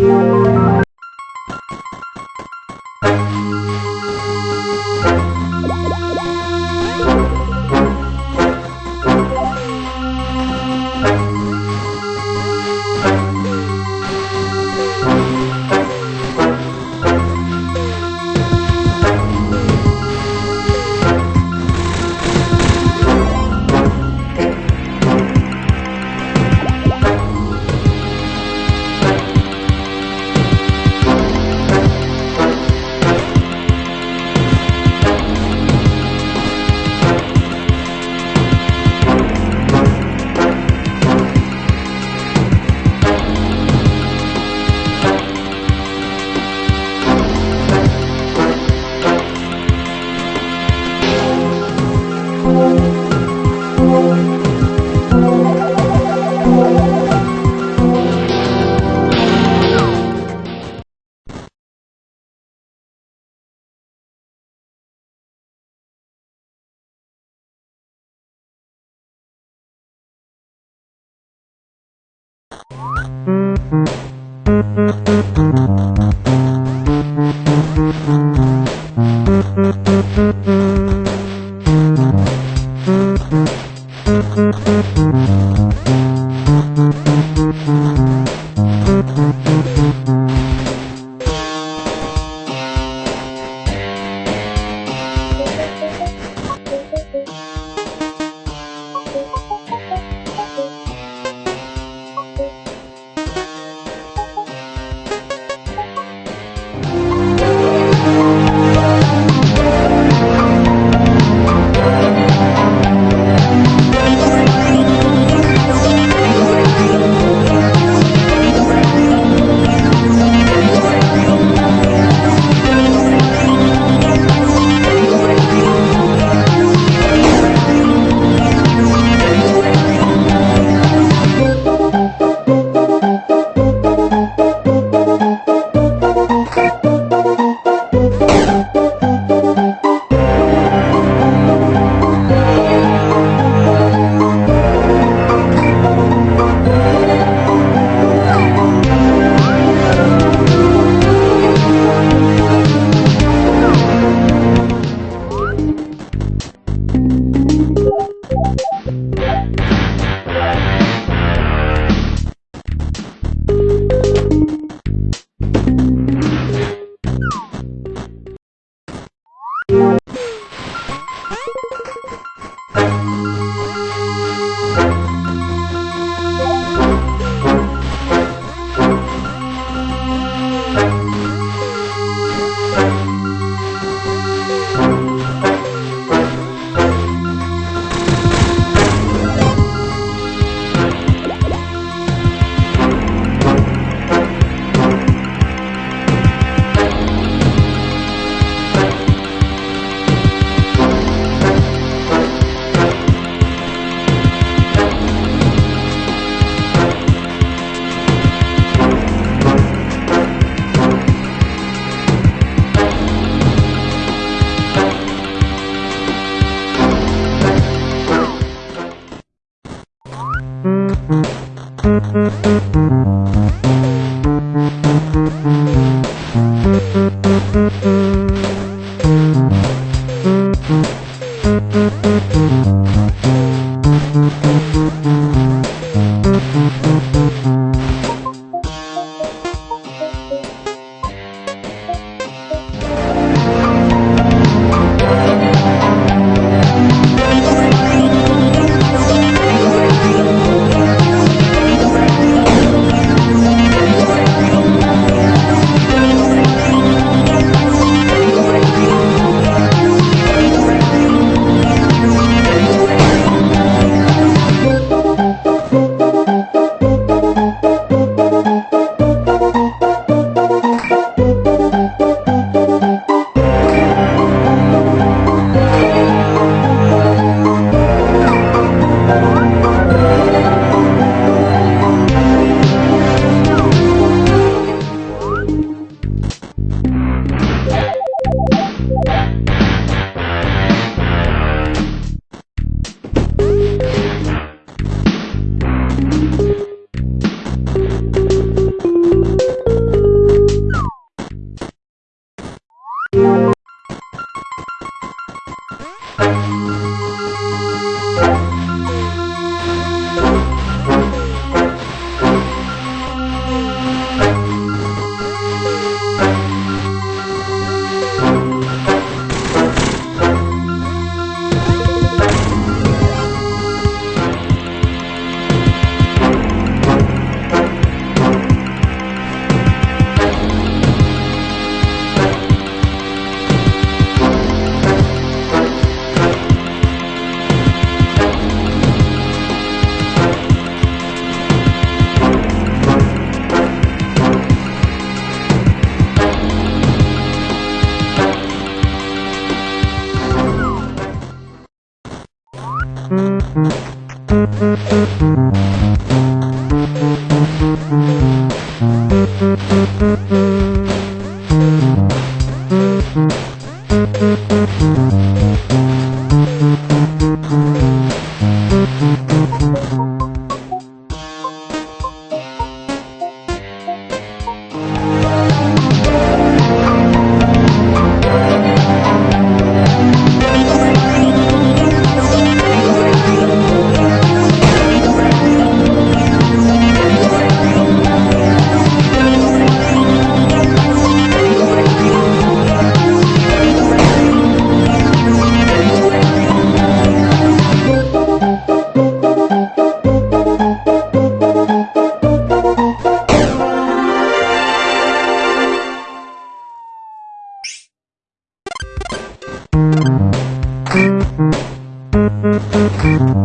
Música Thank you. Mm-hmm.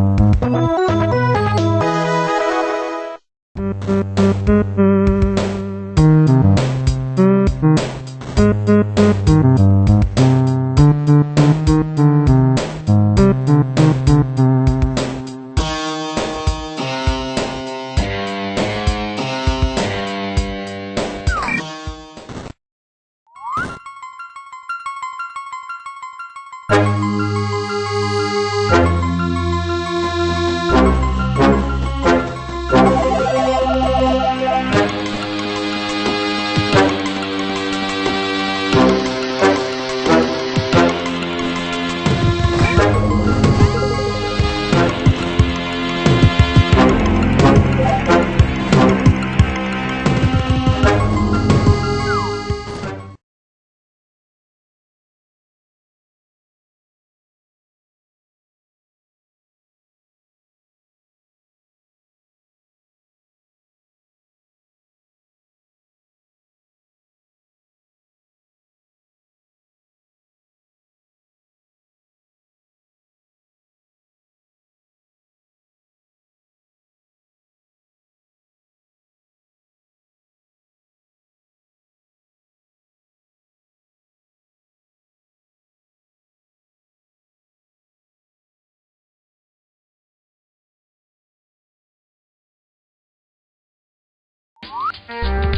Thank